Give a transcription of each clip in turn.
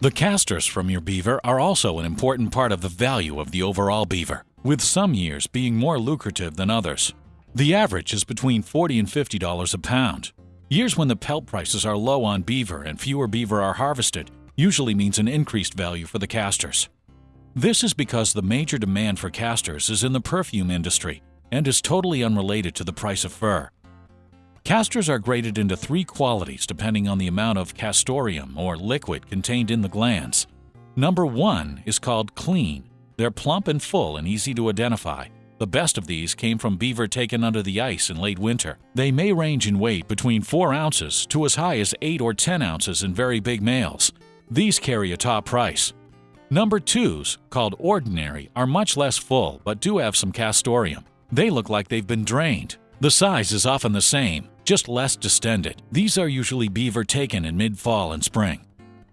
The castors from your beaver are also an important part of the value of the overall beaver, with some years being more lucrative than others. The average is between 40 and $50 a pound. Years when the pelt prices are low on beaver and fewer beaver are harvested usually means an increased value for the castors. This is because the major demand for castors is in the perfume industry and is totally unrelated to the price of fur. Castors are graded into three qualities depending on the amount of castoreum or liquid contained in the glands. Number one is called clean. They're plump and full and easy to identify. The best of these came from beaver taken under the ice in late winter. They may range in weight between 4 ounces to as high as 8 or 10 ounces in very big males. These carry a top price. Number 2s, called ordinary, are much less full but do have some castoreum. They look like they've been drained. The size is often the same, just less distended. These are usually beaver taken in mid-fall and spring.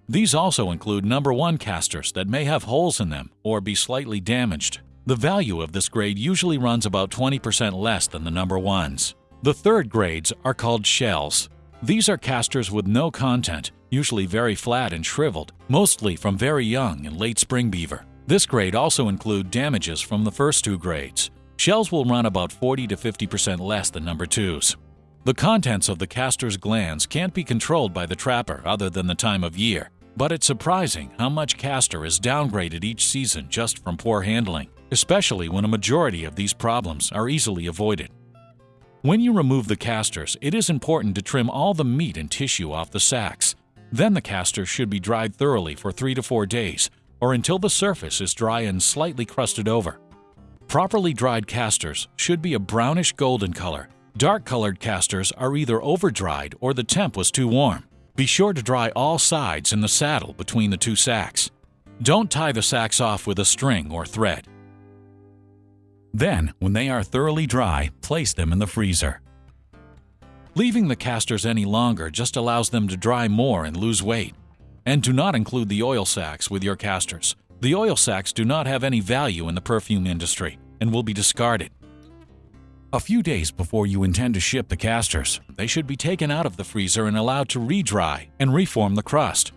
These also include number 1 castors that may have holes in them or be slightly damaged. The value of this grade usually runs about 20% less than the number 1s. The third grades are called shells. These are castors with no content, usually very flat and shriveled, mostly from very young and late spring beaver. This grade also include damages from the first two grades. Shells will run about 40 to 50% less than number 2s. The contents of the castor's glands can't be controlled by the trapper other than the time of year, but it's surprising how much castor is downgraded each season just from poor handling, especially when a majority of these problems are easily avoided. When you remove the castors, it is important to trim all the meat and tissue off the sacks. Then the castors should be dried thoroughly for 3 to 4 days, or until the surface is dry and slightly crusted over. Properly dried castors should be a brownish golden color Dark-colored castors are either over-dried or the temp was too warm. Be sure to dry all sides in the saddle between the two sacks. Don't tie the sacks off with a string or thread. Then, when they are thoroughly dry, place them in the freezer. Leaving the castors any longer just allows them to dry more and lose weight. And do not include the oil sacks with your castors. The oil sacks do not have any value in the perfume industry and will be discarded. A few days before you intend to ship the castors, they should be taken out of the freezer and allowed to re-dry and reform the crust.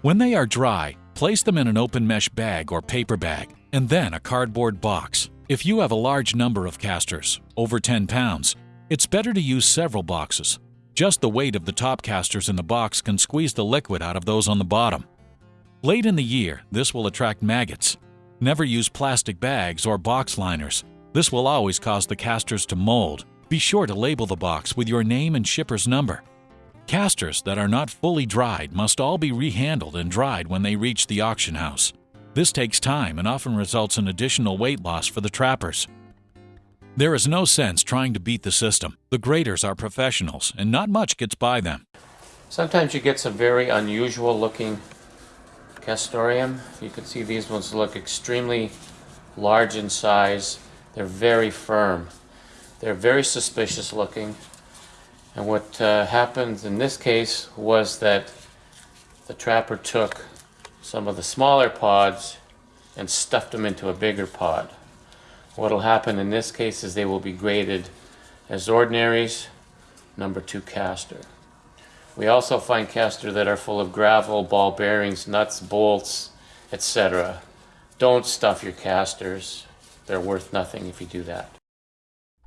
When they are dry, place them in an open mesh bag or paper bag, and then a cardboard box. If you have a large number of castors, over 10 pounds, it's better to use several boxes. Just the weight of the top castors in the box can squeeze the liquid out of those on the bottom. Late in the year, this will attract maggots. Never use plastic bags or box liners. This will always cause the castors to mold. Be sure to label the box with your name and shipper's number. Castors that are not fully dried must all be rehandled and dried when they reach the auction house. This takes time and often results in additional weight loss for the trappers. There is no sense trying to beat the system. The graders are professionals and not much gets by them. Sometimes you get some very unusual looking castoreum. You can see these ones look extremely large in size they're very firm. They're very suspicious looking. And what uh, happened in this case was that the trapper took some of the smaller pods and stuffed them into a bigger pod. What will happen in this case is they will be graded as ordinaries, number two castor. We also find castor that are full of gravel, ball bearings, nuts, bolts, etc. Don't stuff your castors. They're worth nothing if you do that.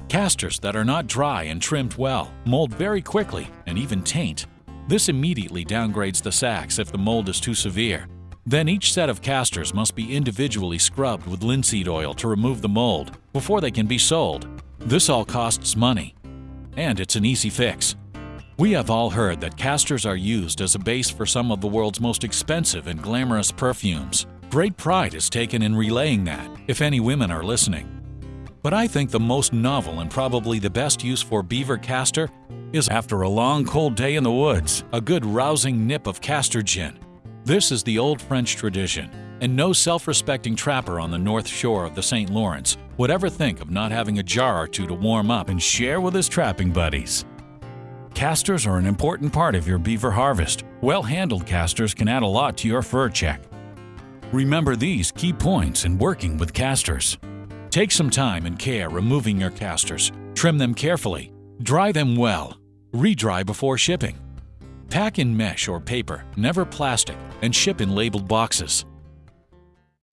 Castors that are not dry and trimmed well mold very quickly and even taint. This immediately downgrades the sacks if the mold is too severe. Then each set of castors must be individually scrubbed with linseed oil to remove the mold before they can be sold. This all costs money. And it's an easy fix. We have all heard that castors are used as a base for some of the world's most expensive and glamorous perfumes. Great pride is taken in relaying that, if any women are listening. But I think the most novel and probably the best use for beaver castor is after a long cold day in the woods, a good rousing nip of castor gin. This is the old French tradition, and no self-respecting trapper on the north shore of the St. Lawrence would ever think of not having a jar or two to warm up and share with his trapping buddies. Castors are an important part of your beaver harvest. Well-handled castors can add a lot to your fur check. Remember these key points in working with castors. Take some time and care removing your castors. Trim them carefully. Dry them well. Re-dry before shipping. Pack in mesh or paper, never plastic, and ship in labeled boxes.